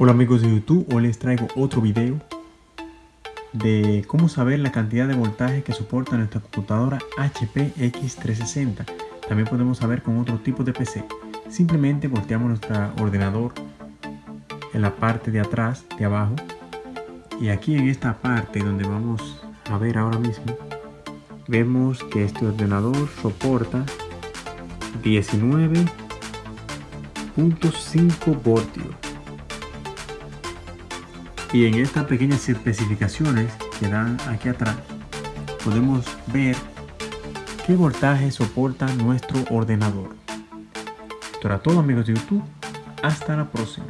Hola amigos de YouTube, hoy les traigo otro video de cómo saber la cantidad de voltaje que soporta nuestra computadora HP X360. También podemos saber con otro tipo de PC. Simplemente volteamos nuestro ordenador en la parte de atrás, de abajo. Y aquí en esta parte donde vamos a ver ahora mismo, vemos que este ordenador soporta 19.5 voltios y en estas pequeñas especificaciones que dan aquí atrás podemos ver qué voltaje soporta nuestro ordenador. Esto era todo amigos de YouTube. Hasta la próxima.